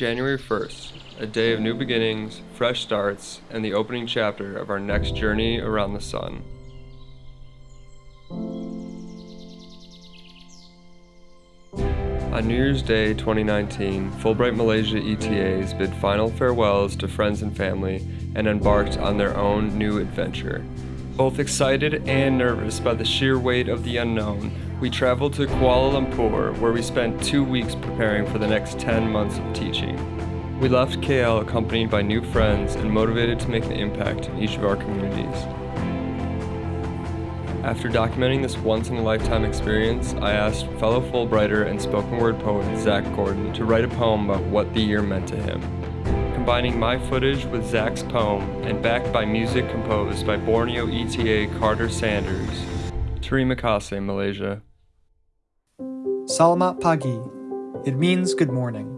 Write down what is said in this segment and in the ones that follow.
January 1st, a day of new beginnings, fresh starts, and the opening chapter of our next journey around the sun. On New Year's Day 2019, Fulbright Malaysia ETAs bid final farewells to friends and family and embarked on their own new adventure. Both excited and nervous by the sheer weight of the unknown, we traveled to Kuala Lumpur where we spent two weeks preparing for the next 10 months of teaching. We left KL accompanied by new friends and motivated to make an impact in each of our communities. After documenting this once-in-a-lifetime experience, I asked fellow Fulbrighter and spoken word poet Zach Gordon to write a poem about what the year meant to him. Combining my footage with Zach's poem and backed by music composed by Borneo ETA Carter Sanders, Terima kasih, Malaysia. Selamat pagi. It means good morning.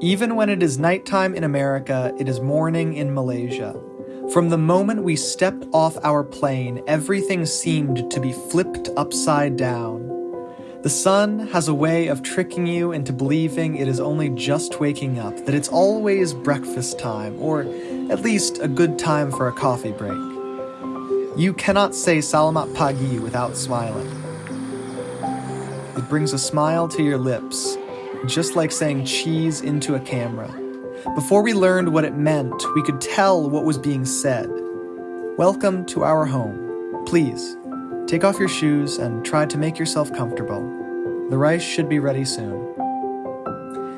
Even when it is nighttime in America, it is morning in Malaysia. From the moment we stepped off our plane, everything seemed to be flipped upside down. The sun has a way of tricking you into believing it is only just waking up, that it's always breakfast time, or at least a good time for a coffee break. You cannot say Selamat Pagi without smiling. Brings a smile to your lips, just like saying cheese into a camera. Before we learned what it meant, we could tell what was being said. Welcome to our home. Please, take off your shoes and try to make yourself comfortable. The rice should be ready soon.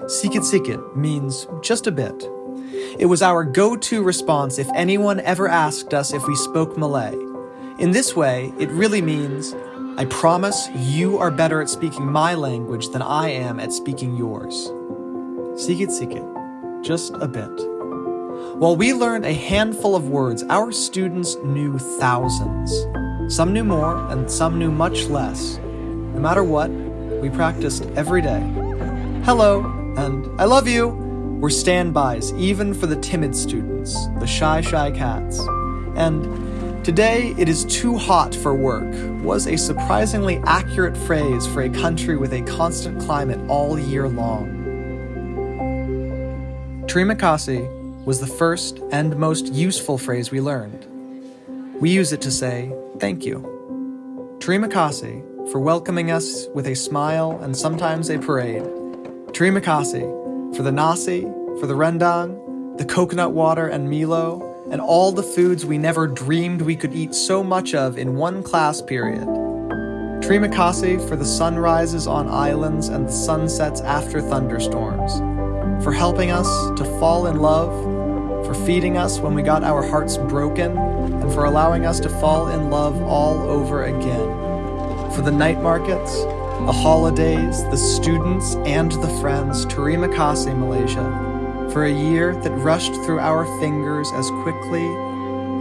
Sikit sikit means just a bit. It was our go-to response if anyone ever asked us if we spoke Malay. In this way, it really means, I promise you are better at speaking my language than I am at speaking yours. Sikit sikit just a bit. While we learned a handful of words, our students knew thousands. Some knew more, and some knew much less. No matter what, we practiced every day. Hello, and I love you were standbys, even for the timid students, the shy, shy cats. And today it is too hot for work was a surprisingly accurate phrase for a country with a constant climate all year long. Terima kasih was the first and most useful phrase we learned. We use it to say thank you. Terima kasih for welcoming us with a smile and sometimes a parade. Terima kasih for the nasi, for the rendang, the coconut water and Milo, and all the foods we never dreamed we could eat so much of in one class period. Terima kasih for the sunrises on islands and the sunsets after thunderstorms for helping us to fall in love, for feeding us when we got our hearts broken, and for allowing us to fall in love all over again. For the night markets, the holidays, the students, and the friends, Terima kasih Malaysia, for a year that rushed through our fingers as quickly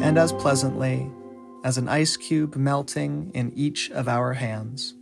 and as pleasantly as an ice cube melting in each of our hands.